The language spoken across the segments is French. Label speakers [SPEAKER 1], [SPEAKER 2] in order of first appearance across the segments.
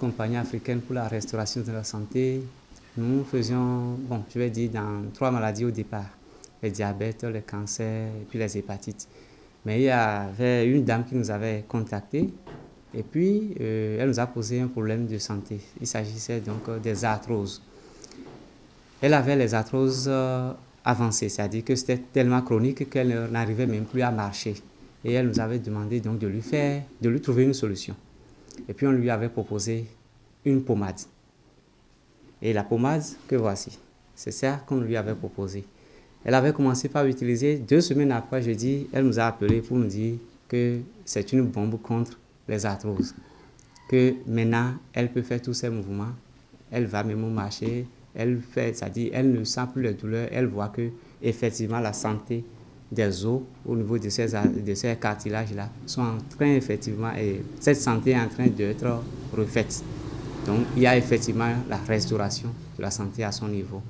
[SPEAKER 1] compagnie africaine pour la restauration de la santé, nous faisions, bon, je vais dire, dans trois maladies au départ. Le diabète, le cancer et puis les hépatites. Mais il y avait une dame qui nous avait contacté et puis euh, elle nous a posé un problème de santé. Il s'agissait donc euh, des arthroses. Elle avait les arthroses euh, avancées, c'est-à-dire que c'était tellement chronique qu'elle n'arrivait même plus à marcher. Et elle nous avait demandé donc de lui faire, de lui trouver une solution. Et puis on lui avait proposé une pommade. Et la pommade que voici, c'est ça qu'on lui avait proposé. Elle avait commencé par utiliser, deux semaines après, je dis, elle nous a appelé pour nous dire que c'est une bombe contre les arthroses. Que maintenant, elle peut faire tous ses mouvements, elle va même marcher, elle fait, c'est-à-dire, elle ne sent plus les douleurs, elle voit que effectivement la santé des os au niveau de ces, de ces cartilages-là sont en train effectivement, et cette santé est en train d'être refaite. Donc il y a effectivement la restauration de la santé à son niveau.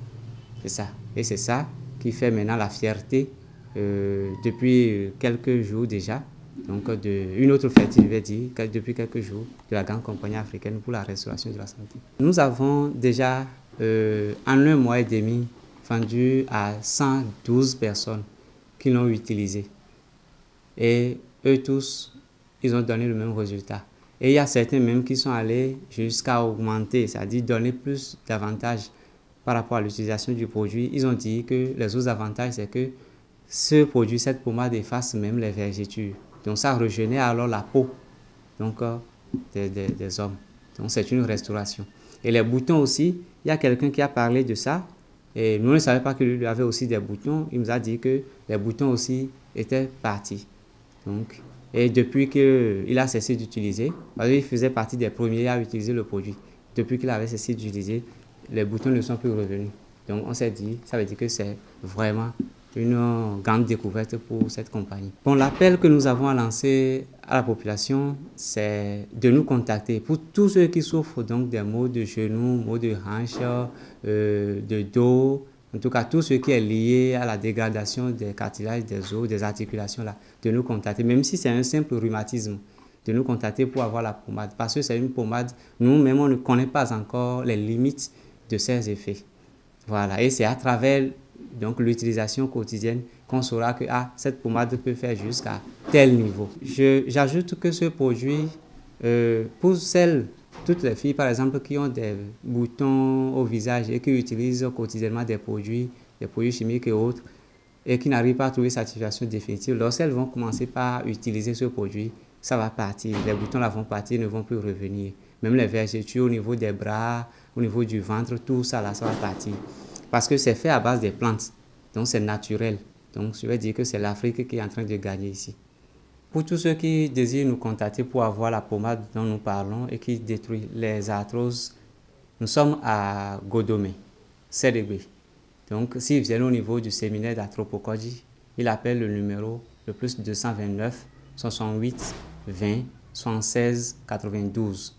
[SPEAKER 1] C'est ça. Et c'est ça qui fait maintenant la fierté euh, depuis quelques jours déjà. Donc de, une autre fête, je vais dire, depuis quelques jours, de la grande compagnie africaine pour la restauration de la santé. Nous avons déjà, euh, en un mois et demi, vendu à 112 personnes qui l'ont utilisé. Et eux tous, ils ont donné le même résultat. Et il y a certains même qui sont allés jusqu'à augmenter, c'est-à-dire donner plus d'avantages par rapport à l'utilisation du produit. Ils ont dit que les autres avantages, c'est que ce produit, cette pommade efface même les vergetures. Donc ça rejeunit alors la peau donc, euh, des hommes. Donc c'est une restauration. Et les boutons aussi, il y a quelqu'un qui a parlé de ça. Et nous ne savions pas qu'il avait aussi des boutons. Il nous a dit que les boutons aussi étaient partis. Donc, et depuis qu'il a cessé d'utiliser, parce qu'il faisait partie des premiers à utiliser le produit, depuis qu'il avait cessé d'utiliser, les boutons ne sont plus revenus. Donc on s'est dit, ça veut dire que c'est vraiment une grande découverte pour cette compagnie. Bon, l'appel que nous avons à lancer à la population, c'est de nous contacter. Pour tous ceux qui souffrent donc des maux de genoux, maux de hanches, euh, de dos, en tout cas tout ce qui est lié à la dégradation des cartilages, des os, des articulations, là, de nous contacter, même si c'est un simple rhumatisme, de nous contacter pour avoir la pommade. Parce que c'est une pommade, nous-mêmes, on ne connaît pas encore les limites de ses effets. Voilà, et c'est à travers donc l'utilisation quotidienne, qu'on saura que ah, cette pommade peut faire jusqu'à tel niveau. J'ajoute que ce produit, euh, pour celles, toutes les filles par exemple qui ont des boutons au visage et qui utilisent quotidiennement des produits, des produits chimiques et autres, et qui n'arrivent pas à trouver satisfaction définitive, lorsqu'elles vont commencer par utiliser ce produit, ça va partir. Les boutons là vont partir, ne vont plus revenir. Même les vergetures au niveau des bras, au niveau du ventre, tout ça là, ça va partir. Parce que c'est fait à base des plantes. Donc c'est naturel. Donc je vais dire que c'est l'Afrique qui est en train de gagner ici. Pour tous ceux qui désirent nous contacter pour avoir la pommade dont nous parlons et qui détruit les arthroses, nous sommes à Godomé, CDB. Donc s'ils viennent au niveau du séminaire d'Atropokodji, ils appellent le numéro le plus 229 68 20 76 92.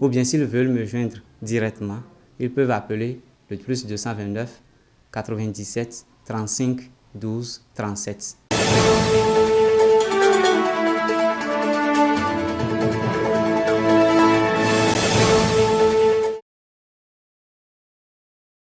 [SPEAKER 1] Ou bien s'ils veulent me joindre directement, ils peuvent appeler le plus 229 97 35 12 37.